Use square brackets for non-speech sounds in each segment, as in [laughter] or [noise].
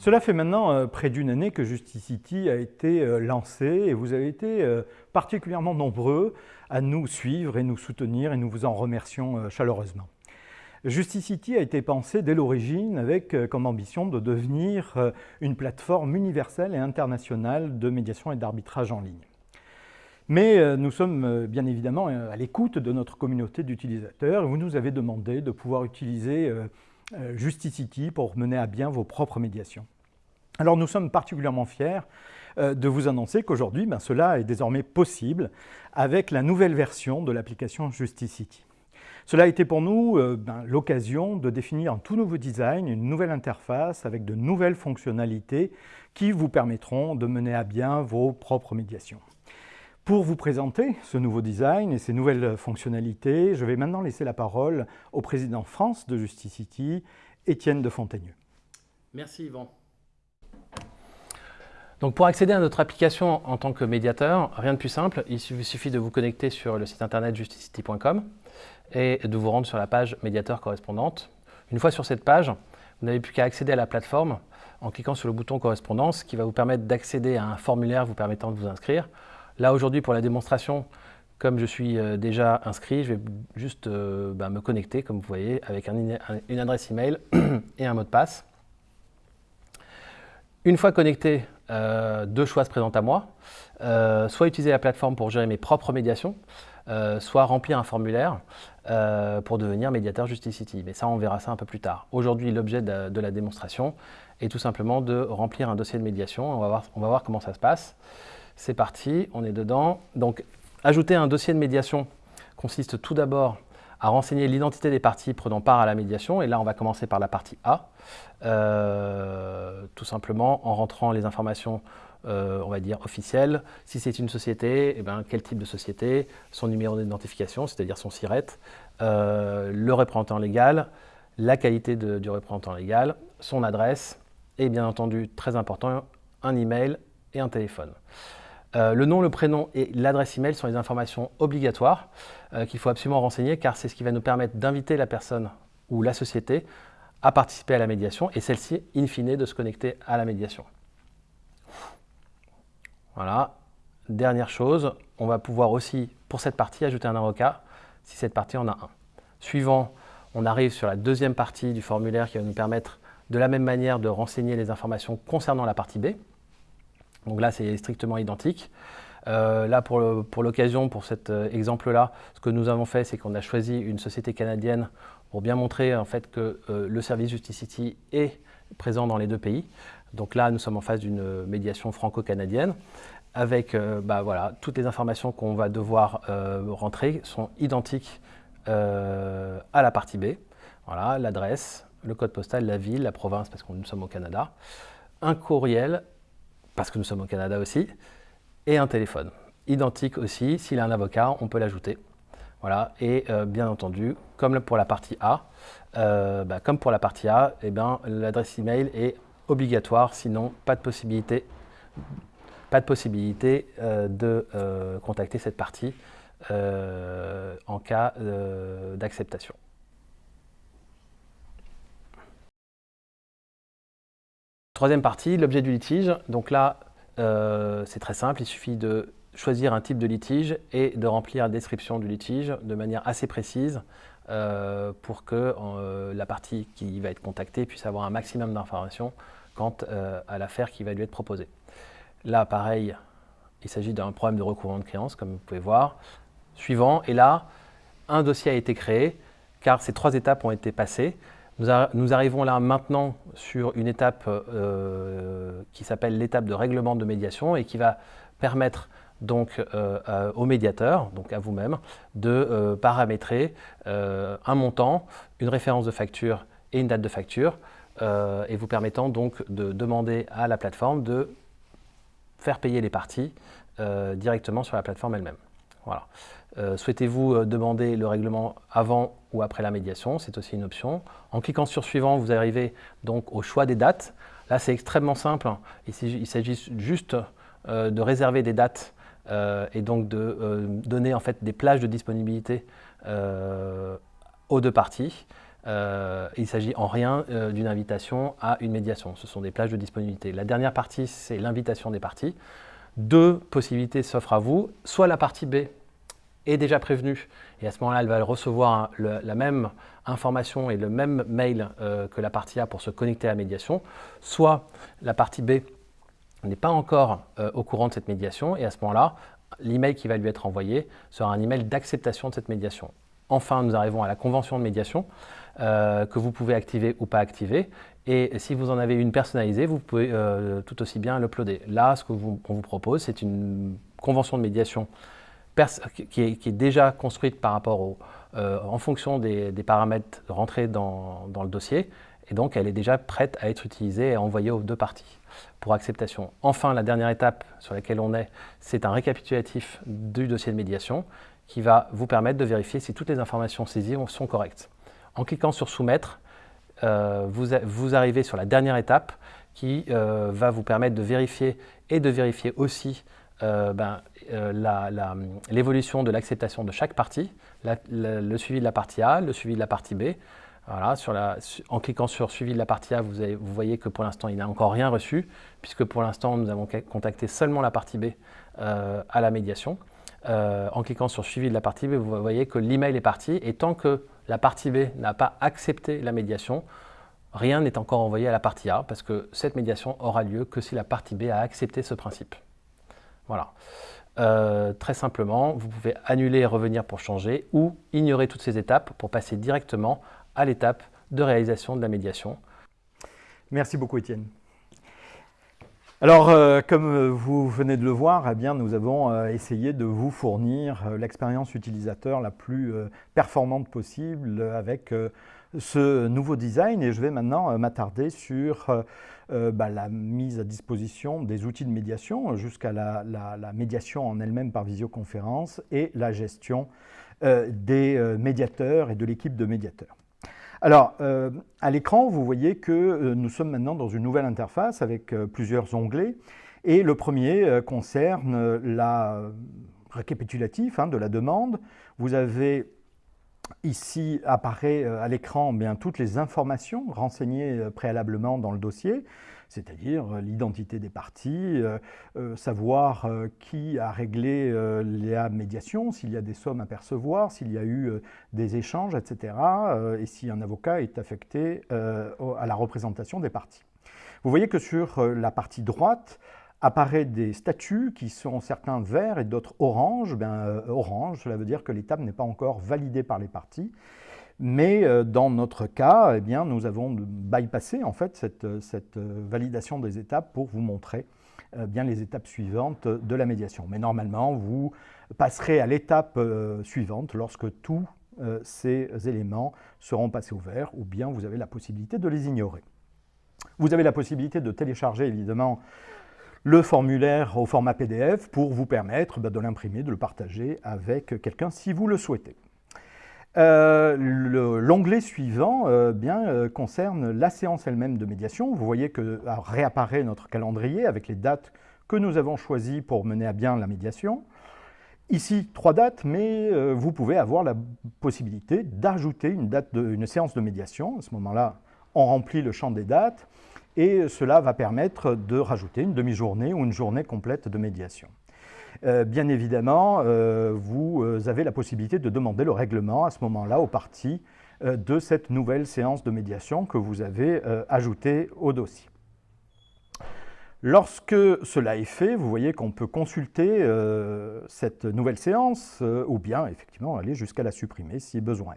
Cela fait maintenant euh, près d'une année que Justicity a été euh, lancé et vous avez été euh, particulièrement nombreux à nous suivre et nous soutenir et nous vous en remercions chaleureusement. Justicity a été pensé dès l'origine avec comme ambition de devenir une plateforme universelle et internationale de médiation et d'arbitrage en ligne. Mais nous sommes bien évidemment à l'écoute de notre communauté d'utilisateurs et vous nous avez demandé de pouvoir utiliser Justicity pour mener à bien vos propres médiations. Alors nous sommes particulièrement fiers euh, de vous annoncer qu'aujourd'hui, ben, cela est désormais possible avec la nouvelle version de l'application Justicity. Cela a été pour nous euh, ben, l'occasion de définir un tout nouveau design, une nouvelle interface avec de nouvelles fonctionnalités qui vous permettront de mener à bien vos propres médiations. Pour vous présenter ce nouveau design et ces nouvelles fonctionnalités, je vais maintenant laisser la parole au président France de Justicity, Étienne de Fontaigneux. Merci Yvan. Donc pour accéder à notre application en tant que médiateur, rien de plus simple, il suffit de vous connecter sur le site internet justicity.com et de vous rendre sur la page médiateur correspondante. Une fois sur cette page, vous n'avez plus qu'à accéder à la plateforme en cliquant sur le bouton correspondance qui va vous permettre d'accéder à un formulaire vous permettant de vous inscrire. Là, aujourd'hui, pour la démonstration, comme je suis euh, déjà inscrit, je vais juste euh, bah, me connecter, comme vous voyez, avec une adresse email [clears throat] et un mot de passe. Une fois connecté, euh, deux choix se présentent à moi. soit utiliser la plateforme pour gérer mes propres médiations, soit remplir un formulaire pour devenir médiateur Justicity. Mais ça, on verra ça un peu plus tard. Aujourd'hui, l'objet de, la démonstration est tout simplement de remplir un dossier de médiation. On va voir, on va voir comment ça se passe. C'est parti, on est dedans. Donc, ajouter un dossier de médiation consiste tout d'abord à renseigner l'identité des parties prenant part à la médiation. Et là, on va commencer par la partie A, euh, tout simplement en rentrant les informations, euh, on va dire, officielles. Si c'est une société, eh ben, quel type de société, son numéro d'identification, c'est-à-dire son SIRET, euh, le représentant légal, la qualité du représentant légal, son adresse, et bien entendu, très important, un email et un téléphone. Euh, le nom, le prénom et l'adresse email sont les informations obligatoires euh, qu'il faut absolument renseigner car c'est ce qui va nous permettre d'inviter la personne ou la société à participer à la médiation et celle-ci, in fine, de se connecter à la médiation. Voilà. Dernière chose, on va pouvoir aussi, pour cette partie, ajouter un avocat si cette partie en a un. Suivant, on arrive sur la deuxième partie du formulaire qui va nous permettre de la même manière de renseigner les informations concernant la partie B. Donc là, c'est strictement identique. Euh, là, pour l'occasion, pour, cet euh, exemple-là, ce que nous avons fait, c'est qu'on a choisi une société canadienne pour bien montrer en fait que euh, le service Justicity est présent dans les deux pays. Donc là, nous sommes en face d'une médiation franco-canadienne avec bah, voilà, toutes les informations qu'on va devoir rentrer sont identiques à la partie B. Voilà, l'adresse, le code postal, la ville, la province, parce que nous sommes au Canada, un courriel parce que nous sommes au Canada aussi, et un téléphone. Identique aussi, s'il a un avocat, on peut l'ajouter. Voilà, et euh, bien entendu, comme pour la partie A, euh, bah, comme pour la partie A, eh l'adresse email est obligatoire, sinon pas de possibilité, pas de possibilité euh, de contacter cette partie en cas d'acceptation. Troisième partie, l'objet du litige. Donc là, euh, c'est très simple, il suffit de choisir un type de litige et de remplir la description du litige de manière assez précise euh, pour que euh, la partie qui va être contactée puisse avoir un maximum d'informations quant à l'affaire qui va lui être proposée. Là, pareil, il s'agit d'un problème de recouvrement de créances, comme vous pouvez voir. Suivant, et là, un dossier a été créé, car ces trois étapes ont été passées. Nous, arrivons là maintenant sur une étape euh, qui s'appelle l'étape de règlement de médiation et qui va permettre donc euh, au médiateur, donc à vous-même, de euh, paramétrer un montant, une référence de facture et une date de facture, et vous permettant donc de demander à la plateforme de faire payer les parties directement sur la plateforme elle-même. Voilà. Euh, souhaitez-vous euh, demander le règlement avant ou après la médiation? C'est aussi une option. En cliquant sur suivant, vous arrivez donc au choix des dates. Là, c'est extrêmement simple. Il s'agit juste euh, de réserver des dates et donc de donner en fait des plages de disponibilité aux deux parties. il s'agit en rien d'une invitation à une médiation. Ce sont des plages de disponibilité. La dernière partie, c'est l'invitation des parties. Deux possibilités s'offrent à vous. Soit la partie B est déjà prévenue et à ce moment-là, elle va recevoir la même information et le même mail que la partie A pour se connecter à la médiation. Soit la partie B n'est pas encore au courant de cette médiation et à ce moment-là, l'email qui va lui être envoyé sera un email d'acceptation de cette médiation. Enfin, nous arrivons à la convention de médiation euh, que vous pouvez activer ou pas activer. Et si vous en avez une personnalisée, vous pouvez euh, tout aussi bien l'uploader. Là, ce qu'on vous, vous, propose, c'est une convention de médiation qui est, déjà construite par rapport au, euh, en fonction des, paramètres rentrés dans, dans, le dossier. Et donc, elle est déjà prête à être utilisée et envoyée aux deux parties pour acceptation. Enfin, la dernière étape sur laquelle on est, c'est un récapitulatif du dossier de médiation qui va vous permettre de vérifier si toutes les informations saisies sont correctes. En cliquant sur Soumettre, euh, vous, arrivez sur la dernière étape qui euh, va vous permettre de vérifier et de vérifier aussi ben, l'évolution de l'acceptation de chaque partie, le suivi de la partie A, le suivi de la partie B, voilà, en cliquant sur suivi de la partie A, vous, vous voyez que pour l'instant, il n'a encore rien reçu, puisque pour l'instant, nous avons contacté seulement la partie B euh, à la médiation. Euh, en cliquant sur suivi de la partie B, vous voyez que l'email est parti, et tant que la partie B n'a pas accepté la médiation, rien n'est encore envoyé à la partie A, parce que cette médiation aura lieu que si la partie B a accepté ce principe. Voilà. Euh, très simplement, vous pouvez annuler et revenir pour changer, ou ignorer toutes ces étapes pour passer directement à l'étape de réalisation de la médiation. Merci beaucoup Étienne. Alors, euh, comme vous venez de le voir, eh bien, nous avons euh, essayé de vous fournir l'expérience utilisateur la plus performante possible avec ce nouveau design et je vais maintenant m'attarder sur bah, la mise à disposition des outils de médiation jusqu'à la, médiation en elle-même par visioconférence et la gestion des médiateurs et de l'équipe de médiateurs. Alors, euh, à l'écran, vous voyez que euh, nous sommes maintenant dans une nouvelle interface avec euh, plusieurs onglets. Et le premier concerne la récapitulatif hein, de la demande. Vous avez ici apparaît à l'écran toutes les informations renseignées préalablement dans le dossier c'est-à-dire euh, l'identité des parties, euh, euh, savoir qui a réglé la médiation, s'il y a des sommes à percevoir, s'il y a eu des échanges, etc., et si un avocat est affecté à la représentation des parties. Vous voyez que sur la partie droite, apparaît des statuts qui sont certains verts et d'autres orange. Ben, orange, cela veut dire que l'étape n'est pas encore validée par les parties. Mais euh, dans notre cas, eh nous avons bypassé en fait cette, cette, validation des étapes pour vous montrer euh, bien les étapes suivantes de la médiation. Mais normalement, vous passerez à l'étape euh, suivante lorsque tous ces éléments seront passés au vert ou bien vous avez la possibilité de les ignorer. Vous avez la possibilité de télécharger évidemment le formulaire au format PDF pour vous permettre bah, de l'imprimer, de le partager avec quelqu'un si vous le souhaitez. Euh, l'onglet suivant euh, euh, concerne la séance elle-même de médiation. Vous voyez que réapparaît notre calendrier avec les dates que nous avons choisies pour mener à bien la médiation. Ici, trois dates, mais vous pouvez avoir la possibilité d'ajouter une, une séance de médiation. À ce moment-là, on remplit le champ des dates et cela va permettre de rajouter une demi-journée ou une journée complète de médiation. Euh, bien évidemment, euh, vous euh, avez la possibilité de demander le règlement à ce moment-là aux parties de cette nouvelle séance de médiation que vous avez ajoutée au dossier. Lorsque cela est fait, vous voyez qu'on peut consulter cette nouvelle séance ou bien effectivement aller jusqu'à la supprimer si besoin.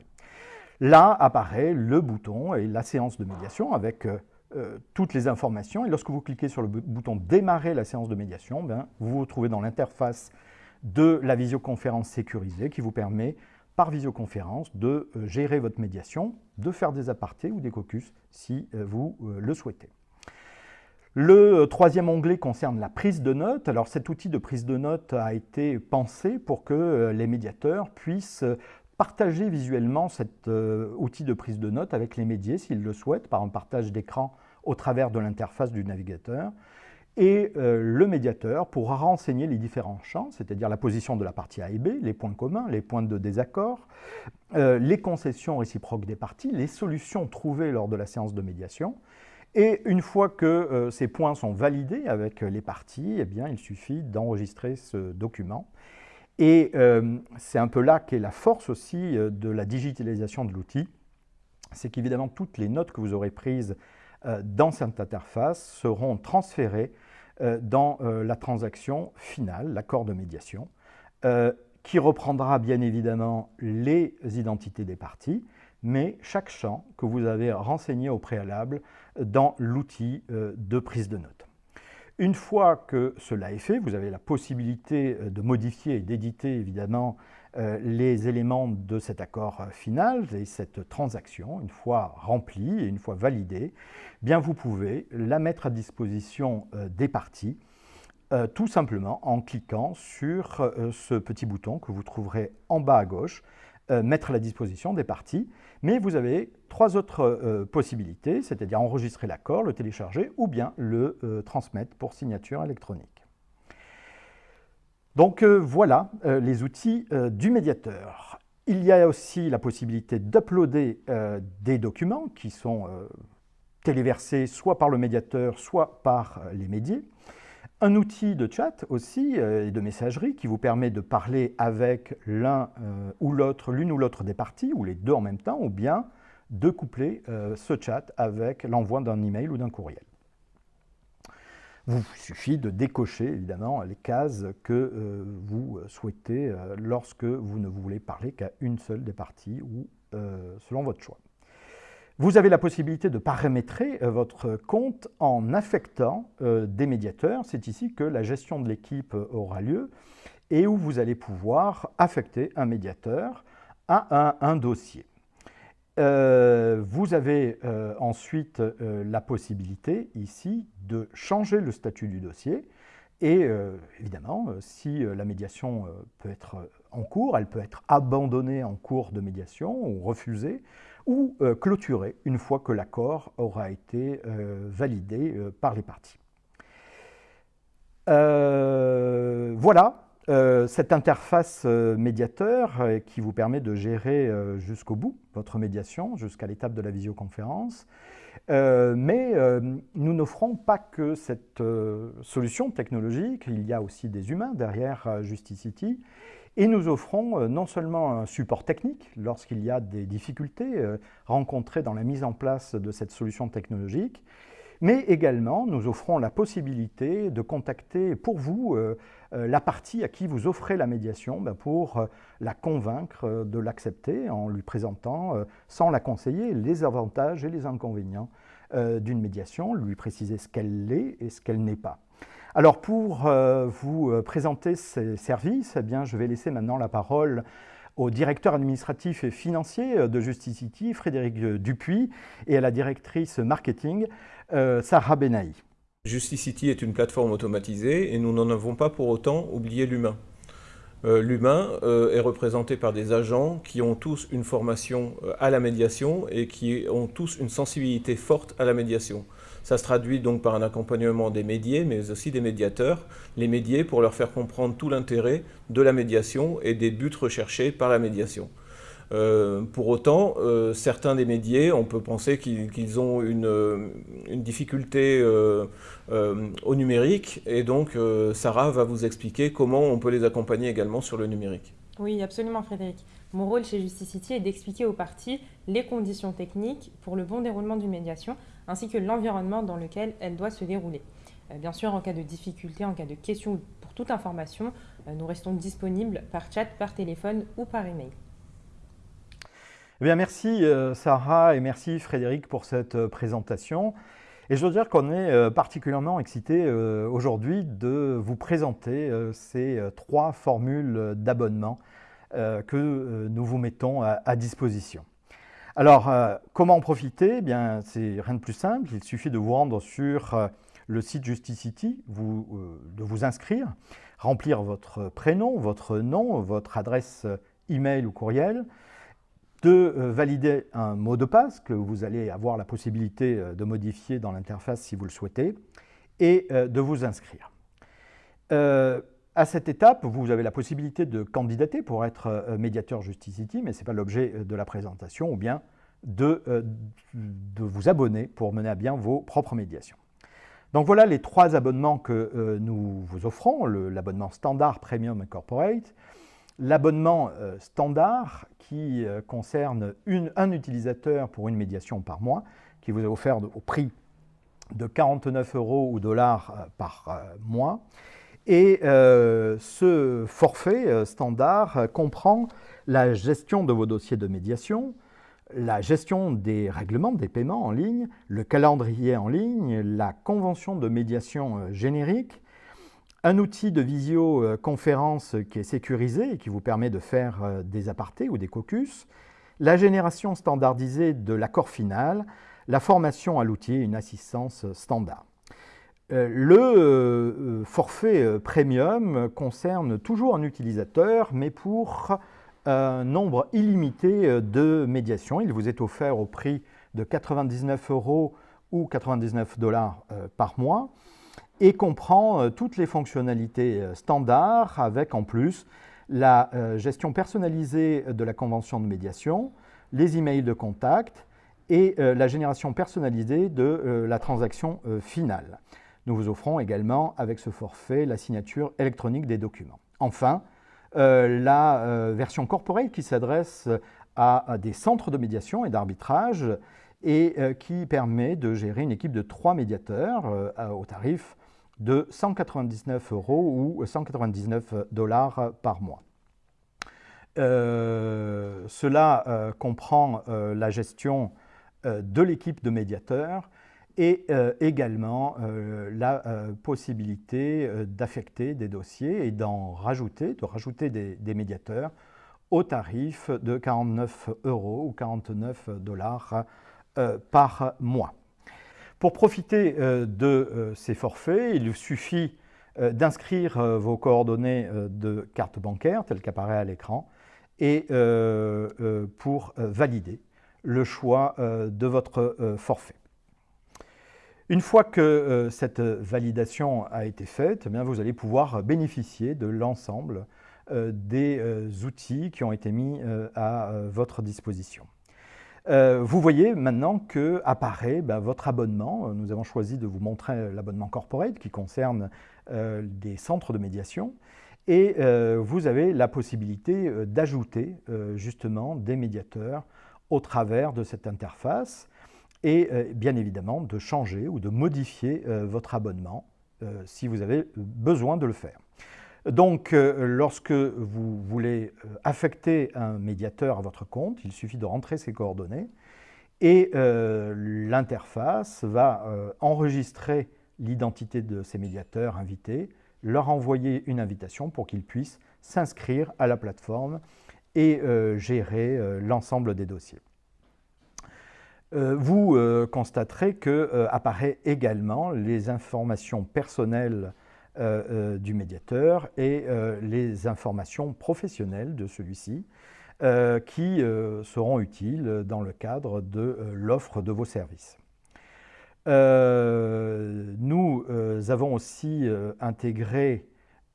Là apparaît le bouton et la séance de médiation avec euh, toutes les informations. Et lorsque vous cliquez sur le bouton « Démarrer la séance de médiation ben, vous vous trouvez dans l'interface de la visioconférence sécurisée qui vous permet, par visioconférence, de euh, gérer votre médiation, de faire des apartés ou des caucus si euh, vous le souhaitez. Le troisième onglet concerne la prise de notes. Alors cet outil de prise de notes a été pensé pour que les médiateurs puissent partager visuellement cet outil de prise de notes avec les médias s'ils le souhaitent, par un partage d'écran au travers de l'interface du navigateur. Et le médiateur pourra renseigner les différents champs, c'est-à-dire la position de la partie A et B, les points communs, les points de désaccord, les concessions réciproques des parties, les solutions trouvées lors de la séance de médiation, et une fois que euh, ces points sont validés avec les parties, eh bien, il suffit d'enregistrer ce document. Et euh, c'est un peu là qu'est la force aussi euh, de la digitalisation de l'outil. C'est qu'évidemment, toutes les notes que vous aurez prises dans cette interface seront transférées dans la transaction finale, l'accord de médiation, qui reprendra bien évidemment les identités des parties, mais chaque champ que vous avez renseigné au préalable dans l'outil euh, de prise de notes. Une fois que cela est fait, vous avez la possibilité euh, de modifier et d'éditer évidemment euh, les éléments de cet accord final et cette transaction, une fois remplie et une fois validée, bien vous pouvez la mettre à disposition des parties tout simplement en cliquant sur ce petit bouton que vous trouverez en bas à gauche euh, mettre à la disposition des parties. Mais vous avez trois autres euh, possibilités, c'est-à-dire enregistrer l'accord, le télécharger ou bien le euh, transmettre pour signature électronique. Donc voilà les outils du médiateur. Il y a aussi la possibilité d'uploader des documents qui sont téléversés soit par le médiateur, soit par les médias. Un outil de chat aussi euh, et de messagerie qui vous permet de parler avec l'un euh, ou l'autre, l'une ou l'autre des parties, ou les deux en même temps, ou bien de coupler euh, ce chat avec l'envoi d'un email ou d'un courriel. Vous suffit de décocher évidemment les cases que vous souhaitez lorsque vous ne voulez parler qu'à une seule des parties ou selon votre choix. Vous avez la possibilité de paramétrer euh, votre compte en affectant euh, des médiateurs. C'est ici que la gestion de l'équipe euh, aura lieu et où vous allez pouvoir affecter un médiateur à un, dossier. Vous avez ensuite la possibilité ici de changer le statut du dossier et évidemment, si la médiation peut être en cours, elle peut être abandonnée en cours de médiation ou refusée ou euh, clôturée une fois que l'accord aura été euh, validé euh, par les parties. voilà cette interface médiateur qui vous permet de gérer jusqu'au bout votre médiation, jusqu'à l'étape de la visioconférence. mais nous n'offrons pas que cette solution technologique, il y a aussi des humains derrière Justicity et nous offrons euh, non seulement un support technique lorsqu'il y a des difficultés euh, rencontrées dans la mise en place de cette solution technologique, mais également nous offrons la possibilité de contacter pour vous euh, la partie à qui vous offrez la médiation ben, pour la convaincre de l'accepter en lui présentant, sans la conseiller, les avantages et les inconvénients d'une médiation, lui préciser ce qu'elle est et ce qu'elle n'est pas. Alors pour euh, vous euh, présenter ces services, eh bien, je vais laisser maintenant la parole au directeur administratif et financier euh, de Justicity, Frédéric Dupuis, et à la directrice marketing, Sarah Benahi. Justicity est une plateforme automatisée et nous n'en avons pas pour autant oublié l'humain. L'humain est représenté par des agents qui ont tous une formation à la médiation et qui ont tous une sensibilité forte à la médiation. Ça se traduit donc par un accompagnement des médiés, mais aussi des médiateurs. Les médiés pour leur faire comprendre tout l'intérêt de la médiation et des buts recherchés par la médiation. Euh, pour autant, euh, certains des médiés, on peut penser qu'ils ont une, euh, difficulté au numérique, et donc Sarah va vous expliquer comment on peut les accompagner également sur le numérique. Oui, absolument Frédéric. Mon rôle chez Justicity est d'expliquer aux parties les conditions techniques pour le bon déroulement d'une médiation, ainsi que l'environnement dans lequel elle doit se dérouler. Euh, bien sûr, en cas de difficulté, en cas de question ou pour toute information, euh, nous restons disponibles par chat, par téléphone ou par email. Eh bien, merci euh, Sarah et merci Frédéric pour cette présentation. Et je dois dire qu'on est particulièrement excité aujourd'hui de vous présenter ces trois formules d'abonnement que nous vous mettons à disposition. Alors, euh, comment en profiter? Eh bien, C'est rien de plus simple, il suffit de vous rendre sur euh, le site Justicity, euh, de vous inscrire, remplir votre prénom, votre nom, votre adresse email ou courriel, de valider un mot de passe que vous allez avoir la possibilité de modifier dans l'interface si vous le souhaitez, et de vous inscrire. À cette étape, vous avez la possibilité de candidater pour être médiateur Justicity, mais ce n'est pas l'objet de la présentation, ou bien de, de, vous abonner pour mener à bien vos propres médiations. Donc voilà les trois abonnements que nous vous offrons, l'abonnement standard, premium corporate, l'abonnement standard qui concerne un utilisateur pour une médiation par mois, qui vous est offert au prix de 49 euros ou dollars par mois, et euh, ce forfait euh, standard euh, comprend la gestion de vos dossiers de médiation, la gestion des règlements des paiements en ligne, le calendrier en ligne, la convention de médiation générique, un outil de visioconférence qui est sécurisé et qui vous permet de faire des apartés ou des caucus, la génération standardisée de l'accord final, la formation à l'outil et une assistance standard. Euh, le euh, forfait euh, premium concerne toujours un utilisateur, mais pour un nombre illimité de médiations. Il vous est offert au prix de 99 euros ou 99 dollars par mois et comprend toutes les fonctionnalités standards avec en plus la gestion personnalisée de la convention de médiation, les emails de contact et la génération personnalisée de la transaction finale. Nous vous offrons également avec ce forfait la signature électronique des documents. Enfin, euh, la euh, version corporate qui s'adresse à, des centres de médiation et d'arbitrage et euh, qui permet de gérer une équipe de trois médiateurs au tarif de 199 euros ou 199 dollars par mois. cela comprend la gestion de l'équipe de médiateurs et euh, également euh, la euh, possibilité d'affecter des dossiers et d'en rajouter, de rajouter des, médiateurs au tarif de 49 euros ou 49 dollars par mois. Pour profiter de ces forfaits, il suffit d'inscrire vos coordonnées de carte bancaire, telles qu'apparaît à l'écran, et pour valider le choix de votre forfait. Une fois que euh, cette validation a été faite, eh vous allez pouvoir bénéficier de l'ensemble euh, des euh, outils qui ont été mis à votre disposition. Vous voyez maintenant que apparaît ben, votre abonnement. Nous avons choisi de vous montrer l'abonnement corporate qui concerne des centres de médiation. Et vous avez la possibilité d'ajouter justement des médiateurs au travers de cette interface et euh, bien évidemment de changer ou de modifier euh, votre abonnement euh, si vous avez besoin de le faire. Donc, lorsque vous voulez affecter un médiateur à votre compte, il suffit de rentrer ses coordonnées et l'interface va enregistrer l'identité de ces médiateurs invités, leur envoyer une invitation pour qu'ils puissent s'inscrire à la plateforme et gérer l'ensemble des dossiers. Euh, vous euh, constaterez que euh, apparaît également les informations personnelles du médiateur et les informations professionnelles de celui-ci qui seront utiles dans le cadre de l'offre de vos services. nous avons aussi intégré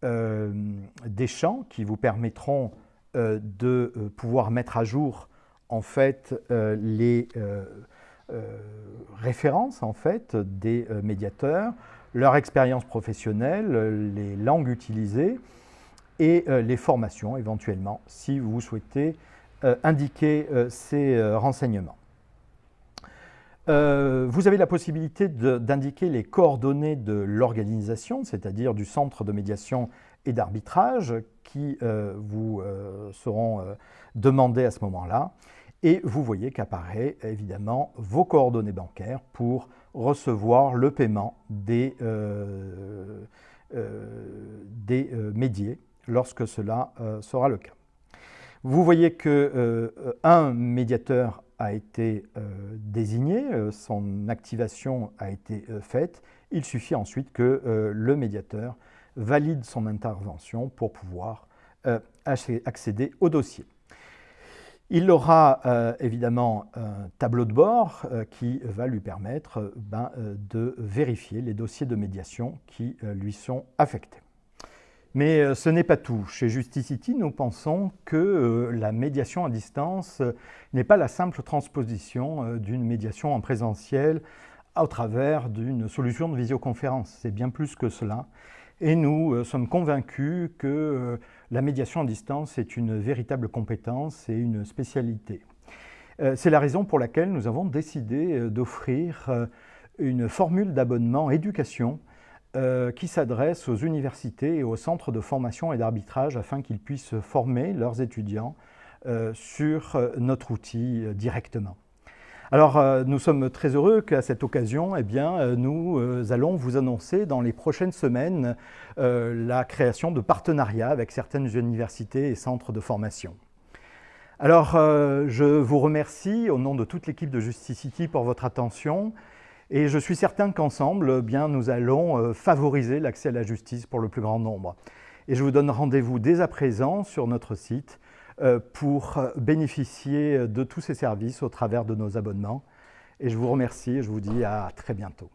des champs qui vous permettront de pouvoir mettre à jour en fait euh, les euh, euh, références en fait des médiateurs, leur expérience professionnelle, les langues utilisées et les formations éventuellement si vous souhaitez indiquer ces renseignements. vous avez la possibilité d'indiquer les coordonnées de l'organisation, c'est-à-dire du centre de médiation et d'arbitrage qui vous seront demandés à ce moment-là. Et vous voyez qu'apparaît évidemment vos coordonnées bancaires pour recevoir le paiement des, euh, euh, des euh, médiés lorsque cela sera le cas. Vous voyez qu'un médiateur a été désigné, son activation a été faite. Il suffit ensuite que le médiateur valide son intervention pour pouvoir accéder au dossier. Il aura euh, évidemment un tableau de bord euh, qui va lui permettre euh, ben, de vérifier les dossiers de médiation qui lui sont affectés. Mais ce n'est pas tout. Chez Justicity, nous pensons que la médiation à distance n'est pas la simple transposition d'une médiation en présentiel au travers d'une solution de visioconférence. C'est bien plus que cela. Et nous sommes convaincus que la médiation à distance est une véritable compétence et une spécialité. Euh, c'est la raison pour laquelle nous avons décidé euh, d'offrir euh, une formule d'abonnement éducation qui s'adresse aux universités et aux centres de formation et d'arbitrage afin qu'ils puissent former leurs étudiants sur notre outil directement. Alors, euh, nous sommes très heureux qu'à cette occasion, eh bien, euh, nous euh, allons vous annoncer dans les prochaines semaines la création de partenariats avec certaines universités et centres de formation. Alors, je vous remercie au nom de toute l'équipe de Justicity pour votre attention et je suis certain qu'ensemble, eh nous allons favoriser l'accès à la justice pour le plus grand nombre. Et je vous donne rendez-vous dès à présent sur notre site pour bénéficier de tous ces services au travers de nos abonnements. Et je vous remercie et je vous dis à très bientôt.